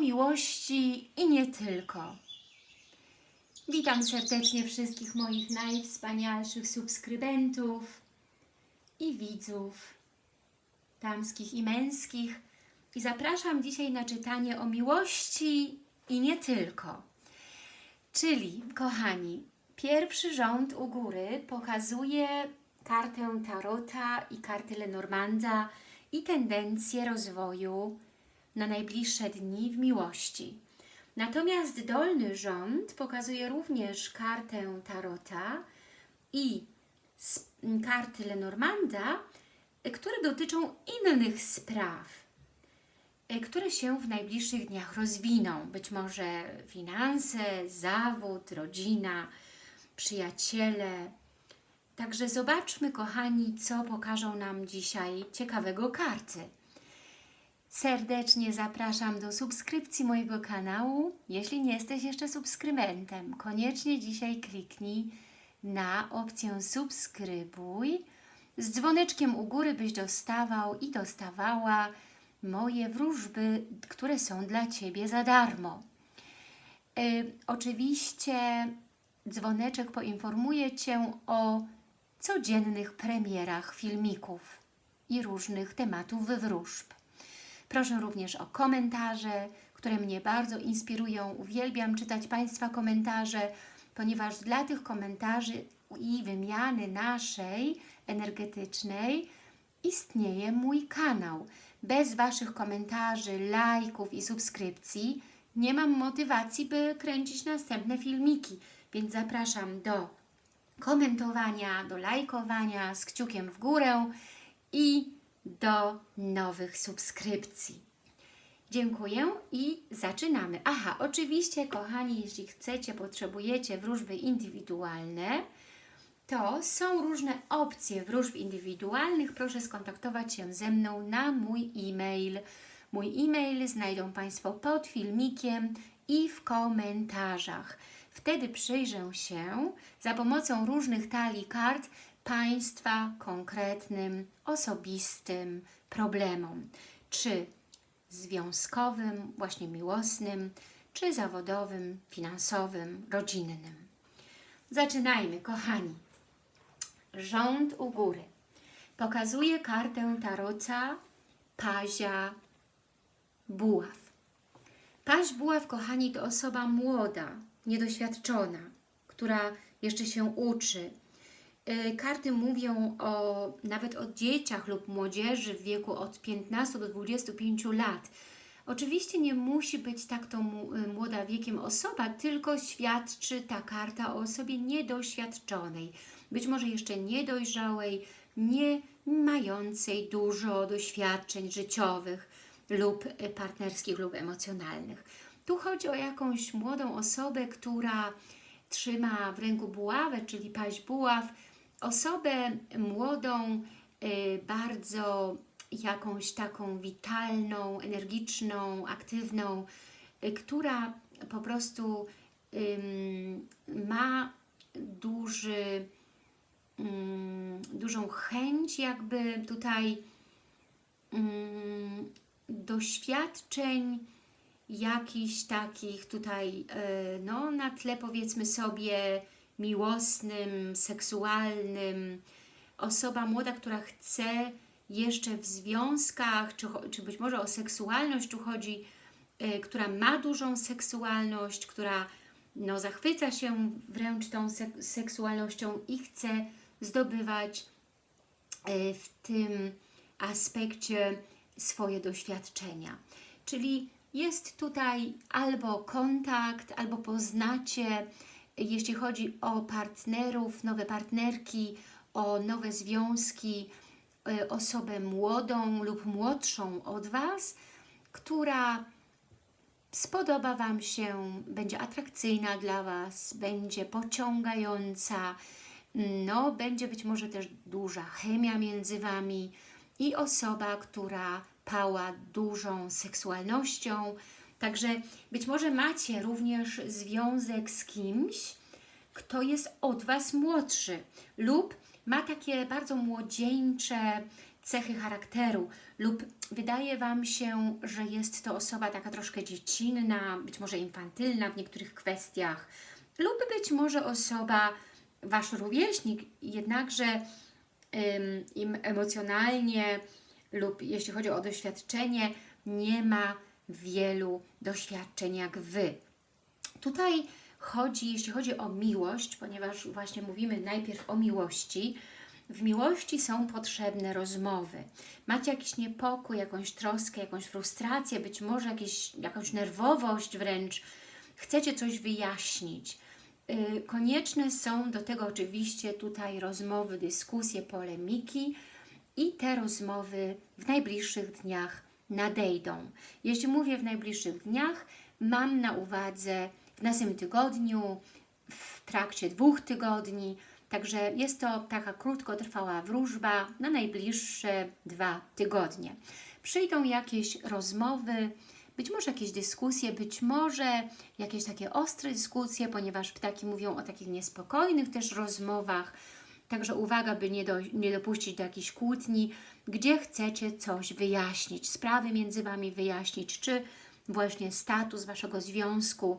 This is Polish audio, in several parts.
miłości i nie tylko. Witam serdecznie wszystkich moich najwspanialszych subskrybentów i widzów damskich i męskich i zapraszam dzisiaj na czytanie o miłości i nie tylko. Czyli, kochani, pierwszy rząd u góry pokazuje kartę Tarota i kartę Lenormanda i tendencję rozwoju na najbliższe dni w miłości. Natomiast dolny rząd pokazuje również kartę Tarota i karty Lenormanda, które dotyczą innych spraw, y, które się w najbliższych dniach rozwiną. Być może finanse, zawód, rodzina, przyjaciele. Także zobaczmy, kochani, co pokażą nam dzisiaj ciekawego karty. Serdecznie zapraszam do subskrypcji mojego kanału. Jeśli nie jesteś jeszcze subskrybentem, koniecznie dzisiaj kliknij na opcję subskrybuj z dzwoneczkiem u góry, byś dostawał i dostawała moje wróżby, które są dla Ciebie za darmo. Y, oczywiście dzwoneczek poinformuje Cię o codziennych premierach filmików i różnych tematów wróżb. Proszę również o komentarze, które mnie bardzo inspirują. Uwielbiam czytać Państwa komentarze, ponieważ dla tych komentarzy i wymiany naszej energetycznej istnieje mój kanał. Bez Waszych komentarzy, lajków i subskrypcji nie mam motywacji, by kręcić następne filmiki, więc zapraszam do komentowania, do lajkowania z kciukiem w górę i do nowych subskrypcji. Dziękuję i zaczynamy. Aha, oczywiście, kochani, jeśli chcecie, potrzebujecie wróżby indywidualne, to są różne opcje wróżb indywidualnych. Proszę skontaktować się ze mną na mój e-mail. Mój e-mail znajdą Państwo pod filmikiem i w komentarzach. Wtedy przyjrzę się za pomocą różnych talii kart Państwa konkretnym, osobistym problemom. Czy związkowym, właśnie miłosnym, czy zawodowym, finansowym, rodzinnym. Zaczynajmy, kochani. Rząd u góry. Pokazuje kartę tarota Pazia Buław. Paź Buław, kochani, to osoba młoda, niedoświadczona, która jeszcze się uczy. Y, Karty mówią o, nawet o dzieciach lub młodzieży w wieku od 15 do 25 lat. Oczywiście nie musi być tak to y, młoda wiekiem osoba, tylko świadczy ta karta o osobie niedoświadczonej, być może jeszcze niedojrzałej, nie mającej dużo doświadczeń życiowych lub y, partnerskich lub emocjonalnych. Tu chodzi o jakąś młodą osobę, która trzyma w ręku buławę, czyli paź buław, osobę młodą, y, bardzo jakąś taką witalną, energiczną, aktywną, y, która po prostu ma duży, ym, dużą chęć jakby tutaj ym, doświadczeń jakichś takich tutaj e, no, na tle powiedzmy sobie miłosnym, seksualnym. Osoba młoda, która chce jeszcze w związkach, czy, czy być może o seksualność tu chodzi, e, która ma dużą seksualność, która no, zachwyca się wręcz tą sek- seksualnością i chce zdobywać e, w tym aspekcie swoje doświadczenia. Czyli jest tutaj albo kontakt, albo poznacie, jeśli chodzi o partnerów, nowe partnerki, o nowe związki, y, osobę młodą lub młodszą od Was, która spodoba Wam się, będzie atrakcyjna dla Was, będzie pociągająca, no, będzie być może też duża chemia między Wami i osoba, która pała dużą seksualnością. Także być może macie również związek z kimś, kto jest od Was młodszy lub ma takie bardzo młodzieńcze, cechy charakteru lub wydaje Wam się, że jest to osoba taka troszkę dziecinna, być może infantylna w niektórych kwestiach lub być może osoba, Wasz rówieśnik, jednakże im emocjonalnie lub jeśli chodzi o doświadczenie, nie ma wielu doświadczeń jak Wy. Tutaj chodzi, jeśli chodzi o miłość, ponieważ właśnie mówimy najpierw o miłości, w miłości są potrzebne rozmowy. Macie jakiś niepokój, jakąś troskę, jakąś frustrację, być może jakieś, jakąś nerwowość wręcz, chcecie coś wyjaśnić. Yy, konieczne są do tego oczywiście tutaj rozmowy, dyskusje, polemiki i te rozmowy w najbliższych dniach nadejdą. Jeśli mówię w najbliższych dniach, mam na uwadze w następnym tygodniu, w trakcie dwóch tygodni, także jest to taka krótkotrwała wróżba na najbliższe dwa tygodnie. Przyjdą jakieś rozmowy, być może jakieś dyskusje, być może jakieś takie ostre dyskusje, ponieważ ptaki mówią o takich niespokojnych też rozmowach, Także uwaga, by nie, do, nie dopuścić do jakichś kłótni, gdzie chcecie coś wyjaśnić, sprawy między Wami wyjaśnić, czy właśnie status Waszego związku,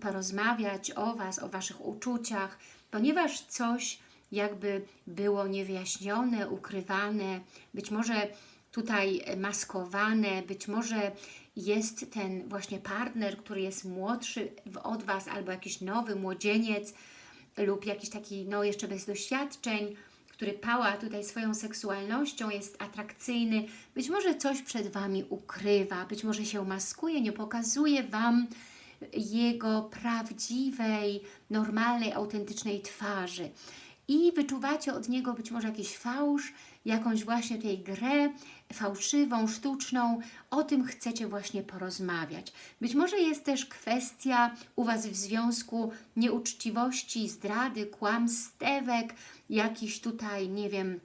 porozmawiać o Was, o Waszych uczuciach, ponieważ coś jakby było niewyjaśnione, ukrywane, być może tutaj maskowane, być może jest ten właśnie partner, który jest młodszy od Was albo jakiś nowy młodzieniec, lub jakiś taki, no jeszcze bez doświadczeń, który pała tutaj swoją seksualnością, jest atrakcyjny, być może coś przed Wami ukrywa, być może się maskuje, nie pokazuje Wam jego prawdziwej, normalnej, autentycznej twarzy. I wyczuwacie od niego być może jakiś fałsz, jakąś właśnie tej grę fałszywą, sztuczną, o tym chcecie właśnie porozmawiać. Być może jest też kwestia u Was w związku nieuczciwości, zdrady, kłamstewek, jakichś tutaj, nie wiem,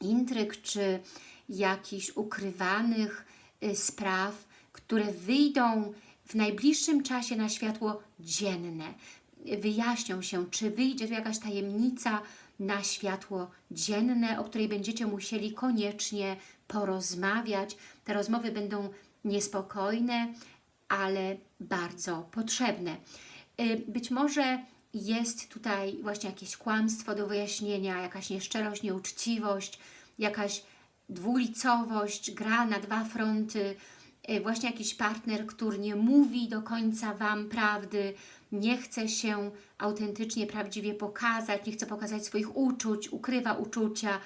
intryg, czy jakichś ukrywanych y, spraw, które wyjdą w najbliższym czasie na światło dzienne. Wyjaśnią się, czy wyjdzie tu jakaś tajemnica, na światło dzienne, o której będziecie musieli koniecznie porozmawiać. Te rozmowy będą niespokojne, ale bardzo potrzebne. Y, być może jest tutaj właśnie jakieś kłamstwo do wyjaśnienia, jakaś nieszczerość, nieuczciwość, jakaś dwulicowość, gra na dwa fronty, właśnie jakiś partner, który nie mówi do końca Wam prawdy, nie chce się autentycznie, prawdziwie pokazać, nie chce pokazać swoich uczuć, ukrywa uczucia.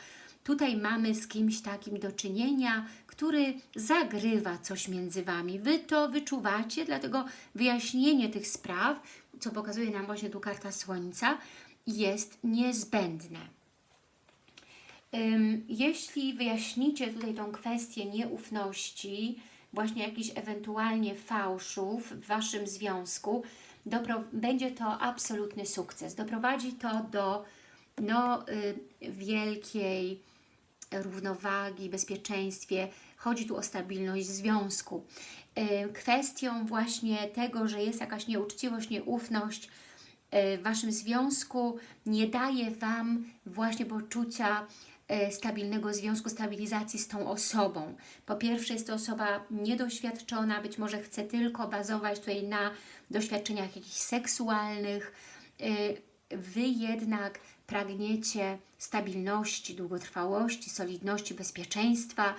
Tutaj mamy z kimś takim do czynienia, który zagrywa coś między Wami. Wy to wyczuwacie, dlatego wyjaśnienie tych spraw, co pokazuje nam właśnie tu karta Słońca, jest niezbędne. Jeśli wyjaśnicie tutaj tą kwestię nieufności, właśnie jakichś ewentualnie fałszów w Waszym związku, będzie to absolutny sukces. Doprowadzi to do no, y, wielkiej równowagi, bezpieczeństwie. Chodzi tu o stabilność związku. Y, kwestią właśnie tego, że jest jakaś nieuczciwość, nieufność y, w Waszym związku nie daje Wam właśnie poczucia stabilnego związku, stabilizacji z tą osobą. Po pierwsze jest to osoba niedoświadczona, być może chce tylko bazować tutaj na doświadczeniach jakichś seksualnych. E, wy jednak pragniecie stabilności, długotrwałości, solidności, bezpieczeństwa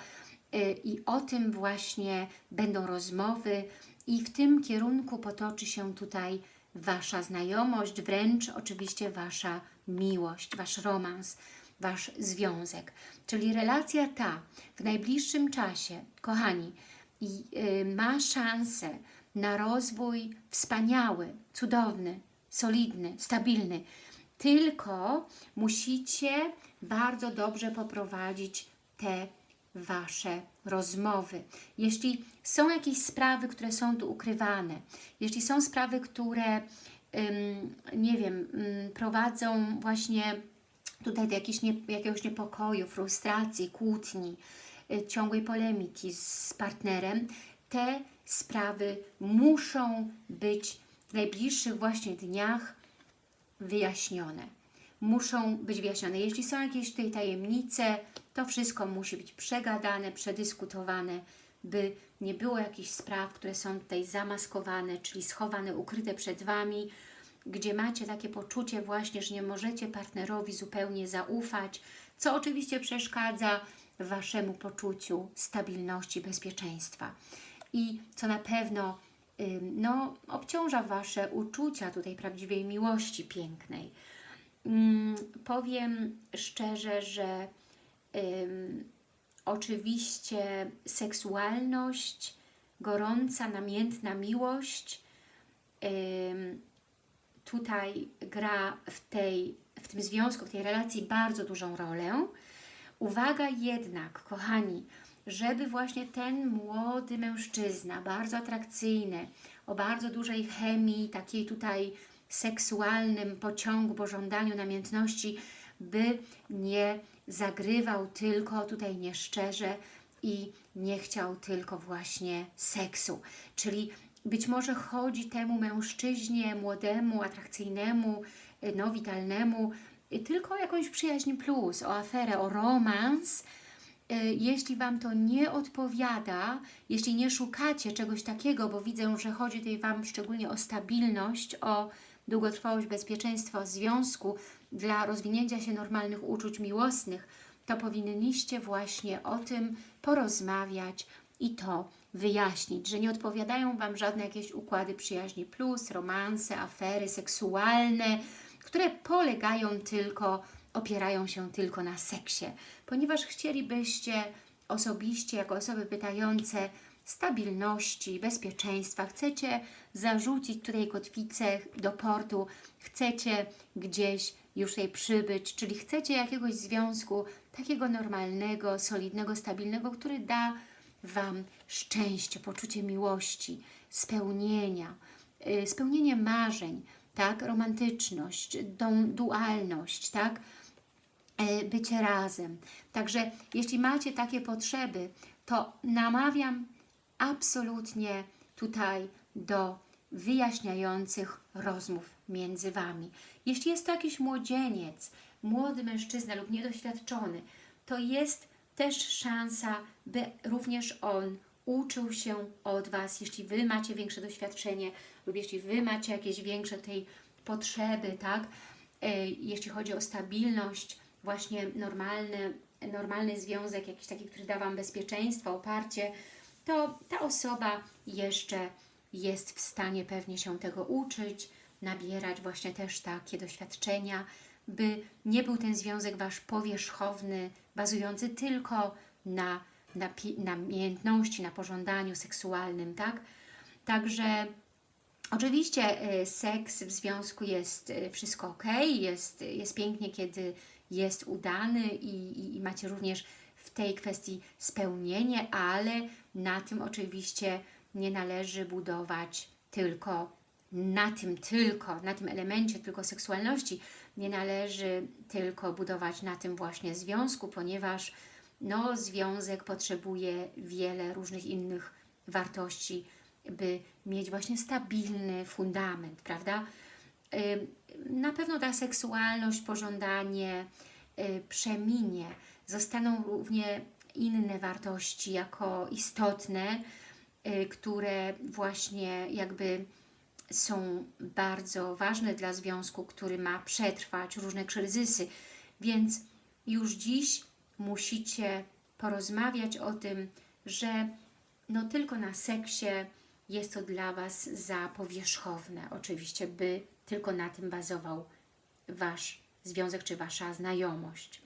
e, i o tym właśnie będą rozmowy i w tym kierunku potoczy się tutaj Wasza znajomość, wręcz oczywiście Wasza miłość, Wasz romans. Wasz związek. Czyli relacja ta w najbliższym czasie, kochani, yy, ma szansę na rozwój wspaniały, cudowny, solidny, stabilny. Tylko musicie bardzo dobrze poprowadzić te Wasze rozmowy. Jeśli są jakieś sprawy, które są tu ukrywane, jeśli są sprawy, które, nie wiem, prowadzą właśnie tutaj do nie, jakiegoś niepokoju, frustracji, kłótni, y, ciągłej polemiki z partnerem, te sprawy muszą być w najbliższych właśnie dniach wyjaśnione. muszą być wyjaśnione. Jeśli są jakieś tutaj tajemnice, to wszystko musi być przegadane, przedyskutowane, by nie było jakichś spraw, które są tutaj zamaskowane, czyli schowane, ukryte przed Wami, gdzie macie takie poczucie właśnie, że nie możecie partnerowi zupełnie zaufać, co oczywiście przeszkadza Waszemu poczuciu stabilności, bezpieczeństwa. I co na pewno no, obciąża Wasze uczucia tutaj prawdziwej miłości pięknej. Ym, powiem szczerze, że ym, oczywiście seksualność, gorąca, namiętna miłość ym, tutaj gra w, tej, w tym związku, w tej relacji bardzo dużą rolę. Uwaga jednak, kochani, żeby właśnie ten młody mężczyzna, bardzo atrakcyjny, o bardzo dużej chemii, takiej tutaj seksualnym pociągu, pożądaniu, namiętności, by nie zagrywał tylko tutaj nieszczerze i nie chciał tylko właśnie seksu. Czyli być może chodzi temu mężczyźnie młodemu, atrakcyjnemu, no witalnemu, tylko o jakąś przyjaźń plus, o aferę, o romans. Jeśli Wam to nie odpowiada, jeśli nie szukacie czegoś takiego, bo widzę, że chodzi tutaj Wam szczególnie o stabilność, o długotrwałość, bezpieczeństwo związku dla rozwinięcia się normalnych uczuć miłosnych, to powinniście właśnie o tym porozmawiać i to wyjaśnić, że nie odpowiadają Wam żadne jakieś układy przyjaźni plus, romanse, afery seksualne, które polegają tylko, opierają się tylko na seksie, ponieważ chcielibyście osobiście, jako osoby pytające, stabilności, bezpieczeństwa, chcecie zarzucić tutaj kotwicę do portu, chcecie gdzieś już tutaj przybyć, czyli chcecie jakiegoś związku takiego normalnego, solidnego, stabilnego, który da Wam szczęście, poczucie miłości, spełnienia, yy, spełnienie marzeń, tak, romantyczność, dualność, tak, yy, bycie razem. Także jeśli macie takie potrzeby, to namawiam absolutnie tutaj do wyjaśniających rozmów między Wami. Jeśli jest to jakiś młodzieniec, młody mężczyzna lub niedoświadczony, to jest też szansa, by również on uczył się od Was, jeśli Wy macie większe doświadczenie lub jeśli Wy macie jakieś większe tej potrzeby, tak? E, jeśli chodzi o stabilność, właśnie normalny, normalny związek, jakiś taki, który da Wam bezpieczeństwo, oparcie, to ta osoba jeszcze jest w stanie pewnie się tego uczyć, nabierać właśnie też takie doświadczenia, by nie był ten związek Wasz powierzchowny, bazujący tylko na, na namiętności, na pożądaniu seksualnym, tak? Także oczywiście y, seks w związku jest y, wszystko ok, jest, jest pięknie, kiedy jest udany i, i, i macie również w tej kwestii spełnienie, ale na tym oczywiście nie należy budować tylko na tym tylko, na tym elemencie tylko seksualności, nie należy tylko budować na tym właśnie związku, ponieważ no, związek potrzebuje wiele różnych innych wartości, by mieć właśnie stabilny fundament, prawda? Na pewno ta seksualność, pożądanie przeminie, zostaną równie inne wartości jako istotne, które właśnie jakby są bardzo ważne dla związku, który ma przetrwać różne kryzysy. Więc już dziś musicie porozmawiać o tym, że no tylko na seksie jest to dla Was za powierzchowne. Oczywiście, by tylko na tym bazował Wasz związek czy Wasza znajomość.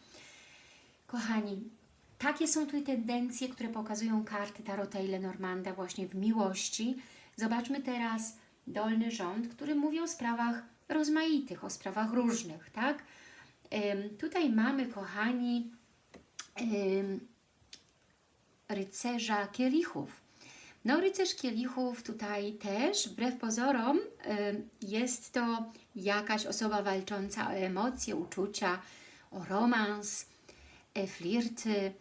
Kochani, takie są tutaj tendencje, które pokazują karty Tarota i Lenormanda właśnie w miłości. Zobaczmy teraz dolny rząd, który mówi o sprawach rozmaitych, o sprawach różnych, tak? Tutaj mamy, kochani, rycerza kielichów. No, rycerz kielichów tutaj też, wbrew pozorom, jest to jakaś osoba walcząca o emocje, uczucia, o romans, e, flirty,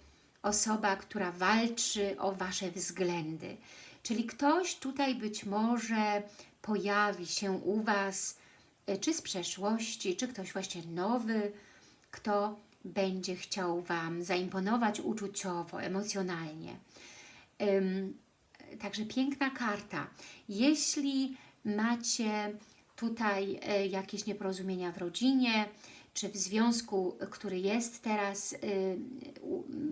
osoba, która walczy o Wasze względy. Czyli ktoś tutaj być może pojawi się u Was y, czy z przeszłości, czy ktoś właśnie nowy, kto będzie chciał Wam zaimponować uczuciowo, emocjonalnie. Także piękna karta. Jeśli macie tutaj e, jakieś nieporozumienia w rodzinie, czy w związku, który jest teraz, y,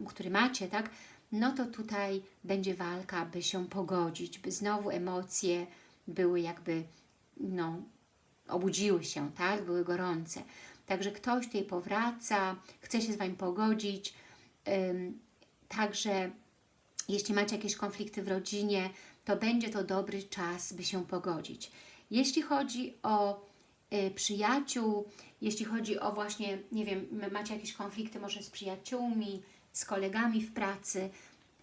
który macie, tak? No to tutaj będzie walka, by się pogodzić, by znowu emocje były jakby, no, obudziły się, tak? Były gorące. Także ktoś tutaj powraca, chce się z Wami pogodzić. Także jeśli macie jakieś konflikty w rodzinie, to będzie to dobry czas, by się pogodzić. Jeśli chodzi o y, przyjaciół, jeśli chodzi o właśnie, nie wiem, macie jakieś konflikty może z przyjaciółmi, z kolegami w pracy,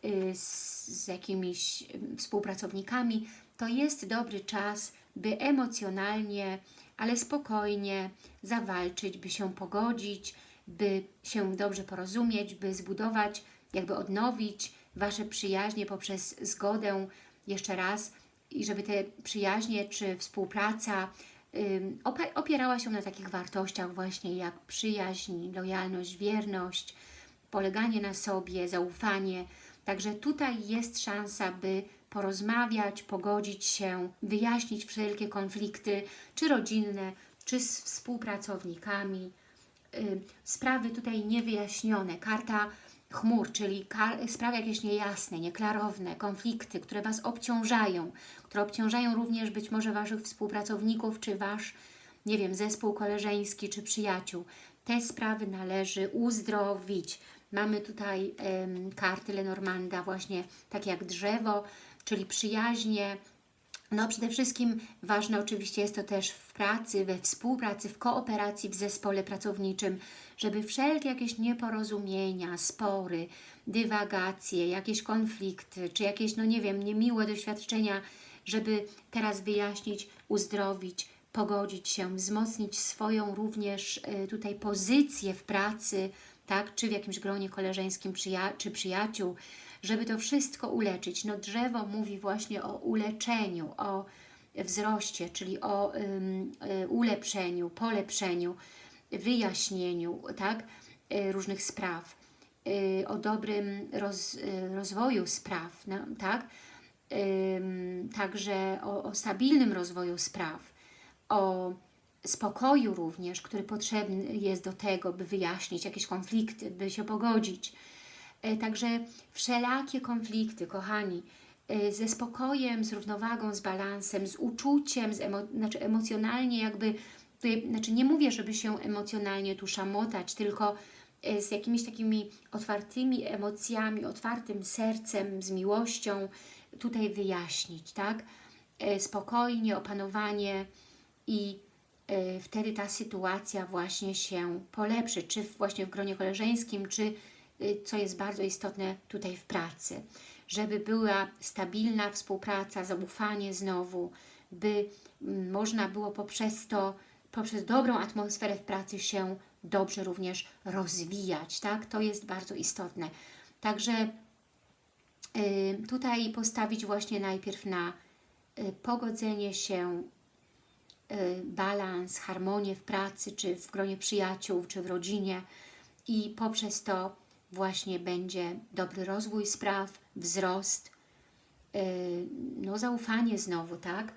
y, z, z jakimiś y, współpracownikami, to jest dobry czas, by emocjonalnie, ale spokojnie zawalczyć, by się pogodzić, by się dobrze porozumieć, by zbudować, jakby odnowić Wasze przyjaźnie poprzez zgodę jeszcze raz i żeby te przyjaźnie czy współpraca opierała się na takich wartościach właśnie jak przyjaźń, lojalność, wierność, poleganie na sobie, zaufanie. Także tutaj jest szansa, by porozmawiać, pogodzić się, wyjaśnić wszelkie konflikty, czy rodzinne, czy z współpracownikami. Y, Sprawy tutaj niewyjaśnione. Karta chmur, czyli sprawy jakieś niejasne, nieklarowne, konflikty, które Was obciążają, które obciążają również być może Waszych współpracowników, czy Wasz, nie wiem, zespół koleżeński, czy przyjaciół. Te sprawy należy uzdrowić. Mamy tutaj em, karty Lenormanda, właśnie takie jak drzewo, czyli przyjaźnie, no przede wszystkim ważne oczywiście jest to też w pracy, we współpracy, w kooperacji, w zespole pracowniczym, żeby wszelkie jakieś nieporozumienia, spory, dywagacje, jakieś konflikty, czy jakieś, no nie wiem, niemiłe doświadczenia, żeby teraz wyjaśnić, uzdrowić, pogodzić się, wzmocnić swoją również y, tutaj pozycję w pracy, tak, czy w jakimś gronie koleżeńskim przyja czy przyjaciół, żeby to wszystko uleczyć. No drzewo mówi właśnie o uleczeniu, o wzroście, czyli o y, ulepszeniu, polepszeniu, wyjaśnieniu, tak, y, różnych spraw, y, o dobrym roz, rozwoju spraw, no, tak, także o, o stabilnym rozwoju spraw, o spokoju również, który potrzebny jest do tego, by wyjaśnić jakieś konflikty, by się pogodzić. E, Także wszelakie konflikty, kochani, e, ze spokojem, z równowagą, z balansem, z uczuciem, z emo znaczy emocjonalnie jakby, tutaj, znaczy nie mówię, żeby się emocjonalnie tu szamotać, tylko e, z jakimiś takimi otwartymi emocjami, otwartym sercem, z miłością tutaj wyjaśnić, tak? Spokojnie, opanowanie i wtedy ta sytuacja właśnie się polepszy, czy właśnie w gronie koleżeńskim, czy co jest bardzo istotne tutaj w pracy, żeby była stabilna współpraca, zaufanie znowu, by mm, można było poprzez to, poprzez dobrą atmosferę w pracy się dobrze również rozwijać, tak? To jest bardzo istotne. Także y, tutaj postawić właśnie najpierw na y, pogodzenie się, y, balans, harmonię w pracy, czy w gronie przyjaciół, czy w rodzinie i poprzez to właśnie będzie dobry rozwój spraw, wzrost, yy, no zaufanie znowu, tak?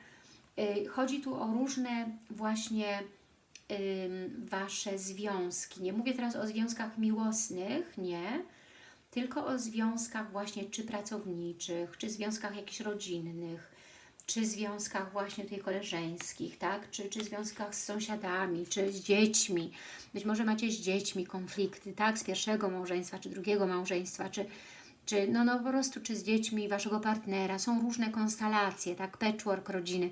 Yy, Chodzi tu o różne właśnie Wasze związki. Nie mówię teraz o związkach miłosnych, nie, tylko o związkach właśnie czy pracowniczych, czy związkach jakichś rodzinnych, czy związkach właśnie tutaj koleżeńskich, tak? Czy, czy związkach z sąsiadami, czy z dziećmi. Być może macie z dziećmi konflikty, tak? Z pierwszego małżeństwa, czy drugiego małżeństwa, czy, czy no, no po prostu, czy z dziećmi Waszego partnera. Są różne konstelacje, tak? Patchwork rodziny.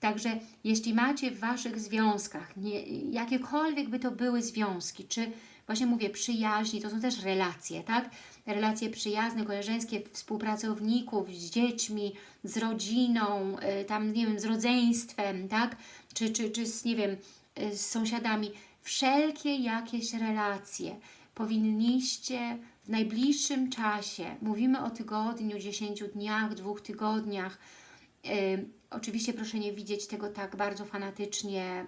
Także jeśli macie w Waszych związkach, nie, jakiekolwiek by to były związki, czy właśnie mówię przyjaźni, to są też relacje, tak? Relacje przyjazne, koleżeńskie, współpracowników, z dziećmi, z rodziną, y, tam nie wiem, z rodzeństwem, tak? Czy, czy, czy z, nie wiem, y, z sąsiadami. Wszelkie jakieś relacje powinniście w najbliższym czasie, mówimy o tygodniu, 10 dniach, dwóch tygodniach, Y, oczywiście proszę nie widzieć tego tak bardzo fanatycznie,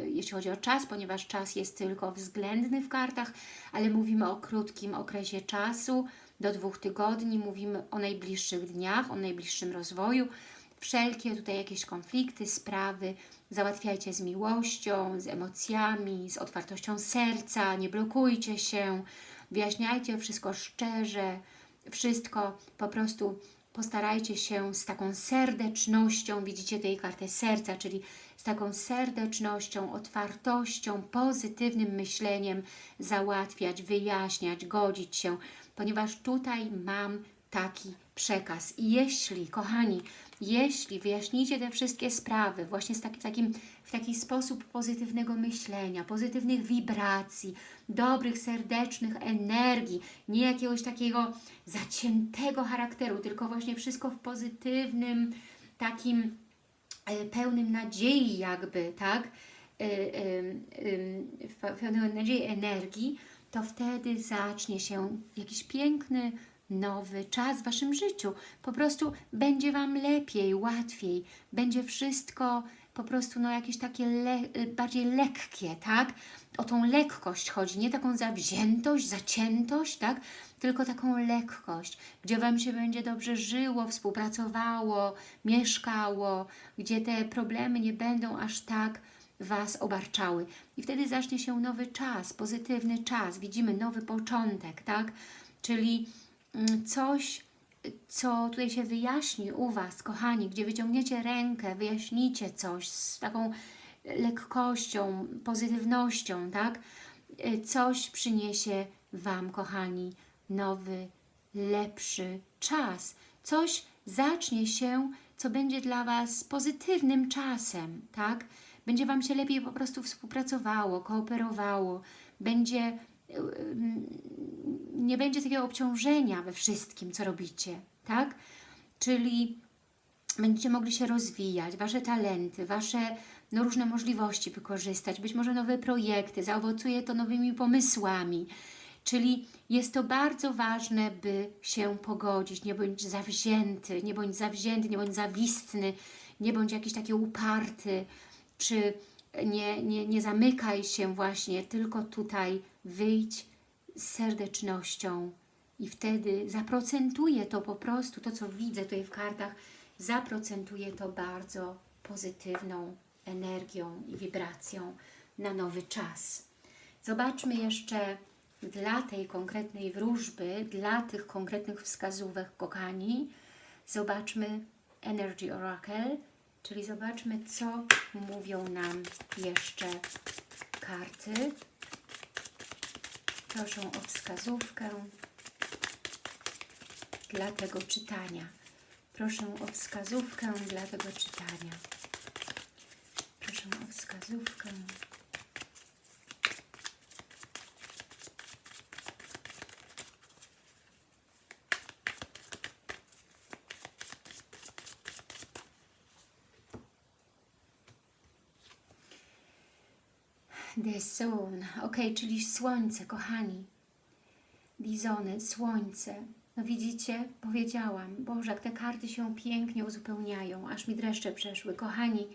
y, jeśli chodzi o czas, ponieważ czas jest tylko względny w kartach, ale mówimy o krótkim okresie czasu, do dwóch tygodni, mówimy o najbliższych dniach, o najbliższym rozwoju. Wszelkie tutaj jakieś konflikty, sprawy załatwiajcie z miłością, z emocjami, z otwartością serca, nie blokujcie się, wyjaśniajcie wszystko szczerze, wszystko po prostu postarajcie się z taką serdecznością, widzicie tej kartę serca, czyli z taką serdecznością, otwartością, pozytywnym myśleniem załatwiać, wyjaśniać, godzić się, ponieważ tutaj mam taki przekaz. I jeśli, kochani, jeśli wyjaśnicie te wszystkie sprawy właśnie z taki, takim, w taki sposób pozytywnego myślenia, pozytywnych wibracji, dobrych, serdecznych energii, nie jakiegoś takiego zaciętego charakteru, tylko właśnie wszystko w pozytywnym, takim e, pełnym nadziei jakby, tak? E, e, w pełnej nadziei energii, to wtedy zacznie się jakiś piękny, nowy czas w Waszym życiu. Po prostu będzie Wam lepiej, łatwiej, będzie wszystko po prostu no jakieś takie le bardziej lekkie, tak? O tą lekkość chodzi, nie taką zawziętość, zaciętość, tak? Tylko taką lekkość, gdzie Wam się będzie dobrze żyło, współpracowało, mieszkało, gdzie te problemy nie będą aż tak Was obarczały. I wtedy zacznie się nowy czas, pozytywny czas, widzimy nowy początek, tak? Czyli coś, co tutaj się wyjaśni u Was, kochani, gdzie wyciągniecie rękę, wyjaśnicie coś z taką lekkością, pozytywnością, tak? Coś przyniesie Wam, kochani, nowy, lepszy czas. Coś zacznie się, co będzie dla Was pozytywnym czasem, tak? Będzie Wam się lepiej po prostu współpracowało, kooperowało, będzie, nie będzie takiego obciążenia we wszystkim, co robicie, tak? Czyli będziecie mogli się rozwijać, Wasze talenty, Wasze no, różne możliwości wykorzystać, być może nowe projekty, zaowocuje to nowymi pomysłami, Czyli jest to bardzo ważne, by się pogodzić, nie bądź zawzięty, nie bądź zawzięty, nie bądź zawistny, nie bądź jakiś taki uparty, czy nie, nie, nie zamykaj się właśnie, tylko tutaj wyjdź serdecznością i wtedy zaprocentuje to po prostu, to co widzę tutaj w kartach, zaprocentuje to bardzo pozytywną energią i wibracją na nowy czas. Zobaczmy jeszcze dla tej konkretnej wróżby, dla tych konkretnych wskazówek, kochani, zobaczmy Energy Oracle, czyli zobaczmy, co mówią nam jeszcze karty. Proszę o wskazówkę dla tego czytania. Proszę o wskazówkę dla tego czytania. Proszę o wskazówkę. Sun. Ok, czyli słońce, kochani. Dizony, słońce. No widzicie, powiedziałam, Boże, jak te karty się pięknie uzupełniają, aż mi dreszcze przeszły. Kochani,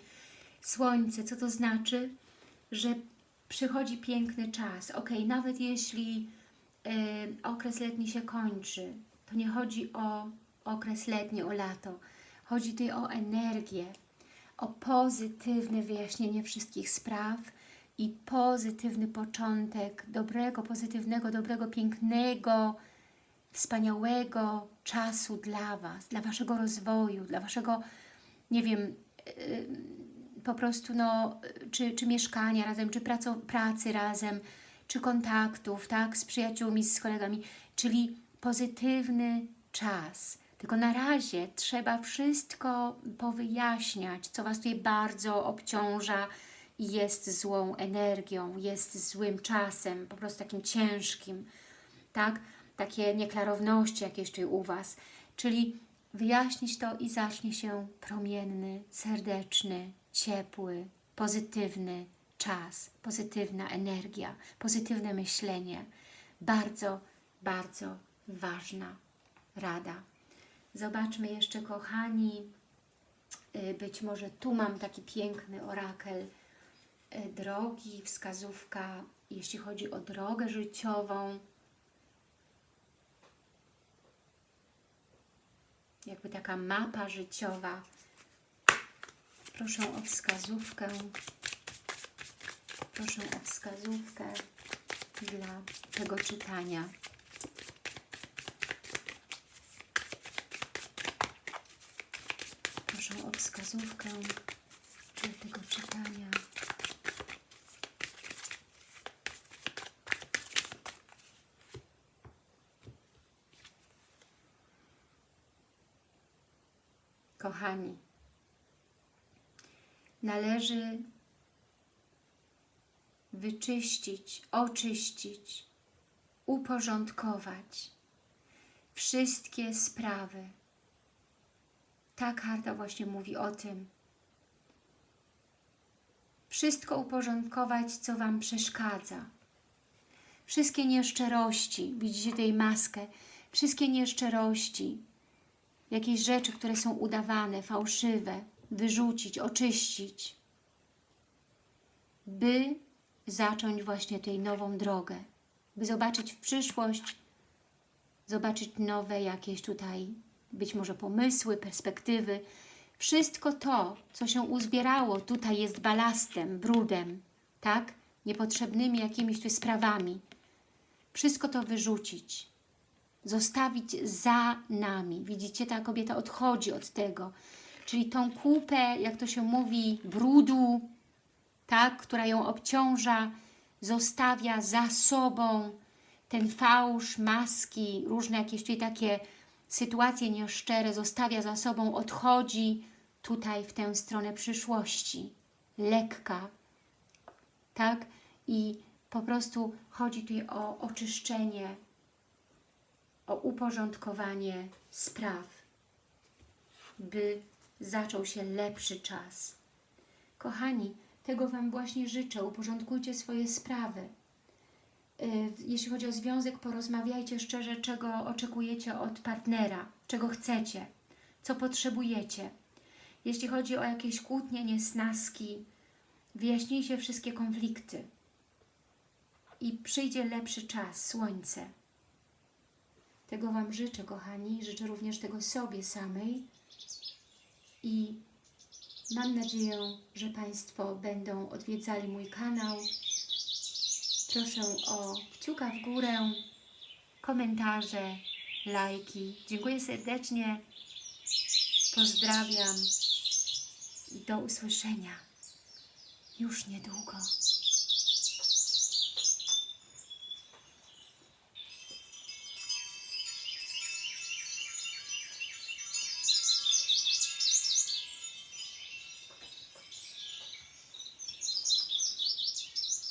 słońce, co to znaczy? Że przychodzi piękny czas. Ok, nawet jeśli y, okres letni się kończy, to nie chodzi o okres letni, o lato. Chodzi tutaj o energię, o pozytywne wyjaśnienie wszystkich spraw, i pozytywny początek dobrego, pozytywnego, dobrego, pięknego, wspaniałego czasu dla Was, dla Waszego rozwoju, dla Waszego, nie wiem, yy, po prostu no, czy, czy mieszkania razem, czy praco, pracy razem, czy kontaktów, tak, z przyjaciółmi, z kolegami, czyli pozytywny czas. Tylko na razie trzeba wszystko powyjaśniać, co Was tutaj bardzo obciąża, jest złą energią, jest złym czasem, po prostu takim ciężkim, tak? Takie nieklarowności jakieś tutaj u Was. Czyli wyjaśnić to i zacznie się promienny, serdeczny, ciepły, pozytywny czas, pozytywna energia, pozytywne myślenie. Bardzo, bardzo ważna rada. Zobaczmy jeszcze, kochani, Y, Być może tu mam taki piękny orakel drogi, wskazówka, jeśli chodzi o drogę życiową. Jakby taka mapa życiowa. Proszę o wskazówkę. Proszę o wskazówkę dla tego czytania. Proszę o wskazówkę dla tego czytania. Kochani, należy wyczyścić, oczyścić, uporządkować wszystkie sprawy. Ta karta właśnie mówi o tym. Wszystko uporządkować, co Wam przeszkadza. Wszystkie nieszczerości, widzicie tej maskę, wszystkie nieszczerości, jakieś rzeczy, które są udawane, fałszywe, wyrzucić, oczyścić, by zacząć właśnie tej nową drogę, by zobaczyć w przyszłość, zobaczyć nowe jakieś tutaj, być może pomysły, perspektywy. Wszystko to, co się uzbierało tutaj jest balastem, brudem, tak? Niepotrzebnymi jakimiś tu sprawami. Wszystko to wyrzucić, zostawić za nami. Widzicie, ta kobieta odchodzi od tego. Czyli tą kupę, jak to się mówi, brudu, tak, która ją obciąża, zostawia za sobą ten fałsz, maski, różne jakieś tutaj takie sytuacje nieszczere, zostawia za sobą, odchodzi tutaj w tę stronę przyszłości, lekka, tak? I po prostu chodzi tutaj o oczyszczenie, o uporządkowanie spraw, by zaczął się lepszy czas. Kochani, tego Wam właśnie życzę. Uporządkujcie swoje sprawy. Y, Jeśli chodzi o związek, porozmawiajcie szczerze, czego oczekujecie od partnera, czego chcecie, co potrzebujecie. Jeśli chodzi o jakieś kłótnie, niesnaski, wyjaśnijcie wszystkie konflikty i przyjdzie lepszy czas, słońce. Tego Wam życzę, kochani. Życzę również tego sobie samej i mam nadzieję, że Państwo będą odwiedzali mój kanał. Proszę o kciuka w górę, komentarze, lajki. Dziękuję serdecznie. Pozdrawiam. Do usłyszenia już niedługo.